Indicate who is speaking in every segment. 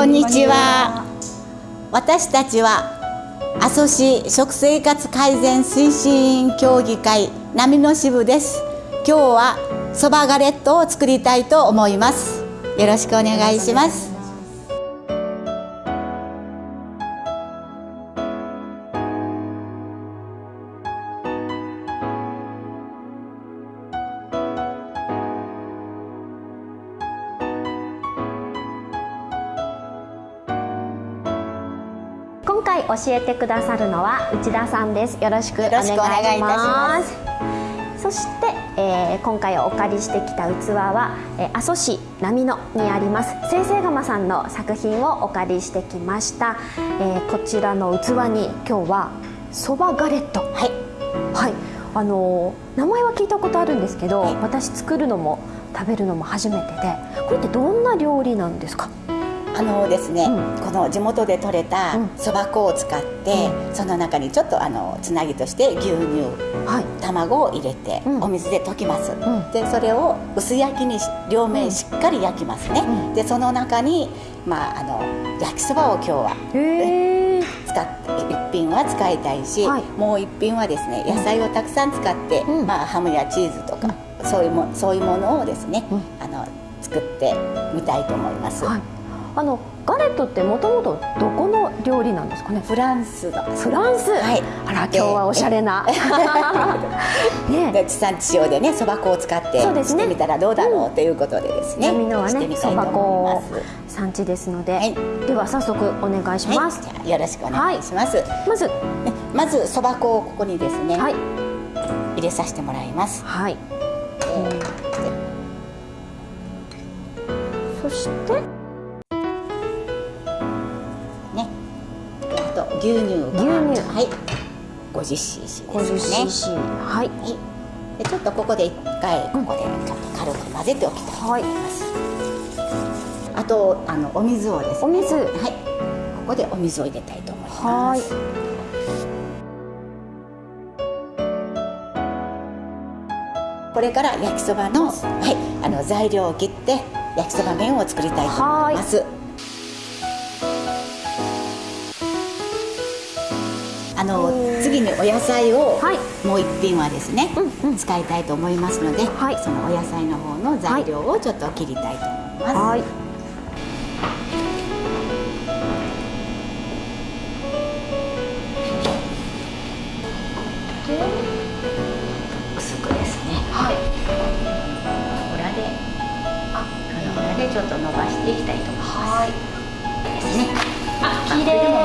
Speaker 1: こんにちは。私たちは阿蘇市食生活改善推進委員協議会波の支部です。今日はそばガレットを作りたいと思います。よろしくお願いします。
Speaker 2: 今回教えてくださるのは内田さんです。よろしくお願いします。そして、えー、今回お借りしてきた器は、えー、阿蘇市波野にあります先生窯さんの作品をお借りしてきました、えー、こちらの器に今日はそばガレット。はい、はい、あの名前は聞いたことあるんですけど、はい、私作るのも食べるのも初めてでこれってどんな料理なんですか？
Speaker 1: あのですね、うん、この地元で採れたそば粉を使って、うん、その中にちょっとあのつなぎとして牛乳、はい、卵を入れて、お水で溶きます、でそれを薄焼きに両面しっかり焼きますね、でその中に、まあ、あの焼きそばを今日は、使って一品は使いたいし、はい、もう一品はですね野菜をたくさん使って、まあ、ハムやチーズとか、そういうもそういうものをですね、あの作ってみたいと思います。はい
Speaker 2: あのガレットってもともとどこの料理なんですかね？
Speaker 1: フランスの
Speaker 2: フランス、はい、あら今日はおしゃれな。
Speaker 1: ね。地産地消でねそば粉を使ってしてみたらどうだろうということでですね。
Speaker 2: 波のはねそば粉産地ですので、はい、では早速お願いします、
Speaker 1: はい、よろしくお願いします、はい、
Speaker 2: まず。
Speaker 1: まずそば粉をここにですね、はい、入れさせてもらいます。はい、え
Speaker 2: ー、そして
Speaker 1: 牛乳牛乳。はい。50cc
Speaker 2: ですね。50cc はい、はい、
Speaker 1: でちょっとここで一回ここでちょっと軽く混ぜておきたいと思います、はい、あとあのお水をですね。
Speaker 2: お水。はい。
Speaker 1: ここでお水を入れたいと思います。これから焼きそばの,、はい、あの材料を切って焼きそば麺を作りたいと思います。あの次にお野菜を、もう一品はですね、うんうん、使いたいと思いますので、はい、そのお野菜の方の材料をちょっと切りたいと思います。はい薄くですね。はい。裏で、あ、この裏でちょっと伸ばしていきたいと思います。はい。ですね。
Speaker 2: あ、綺麗。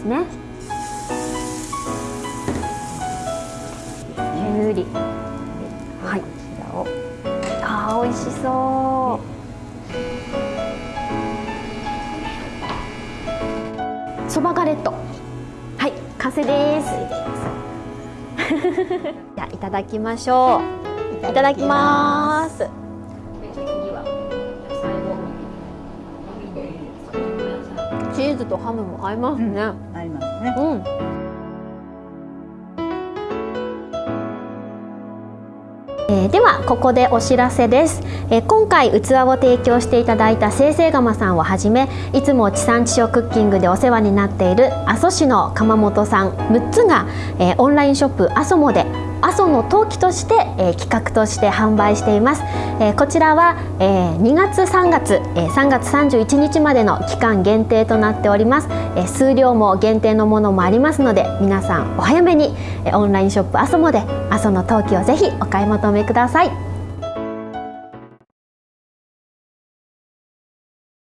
Speaker 2: くんですね。きゅうり。はい。あー美味しそう。そばガレット。はい完成です。じゃいただきましょう。いただきます。チーズとハムも合いますね、うん、
Speaker 1: 合い
Speaker 2: ー、ではここでお知らせです、えー、今回器を提供していただいた生成釜さんをはじめいつも地産地消クッキングでお世話になっている阿蘇市の窯元さん6つが、えー、オンラインショップ阿蘇モで阿蘇の陶器として、えー、企画として販売しています、えー、こちらは、えー、2月3月、えー、3月31日までの期間限定となっております、えー、数量も限定のものもありますので皆さんお早めに、えー、オンラインショップ阿蘇もで阿蘇の陶器をぜひお買い求めください。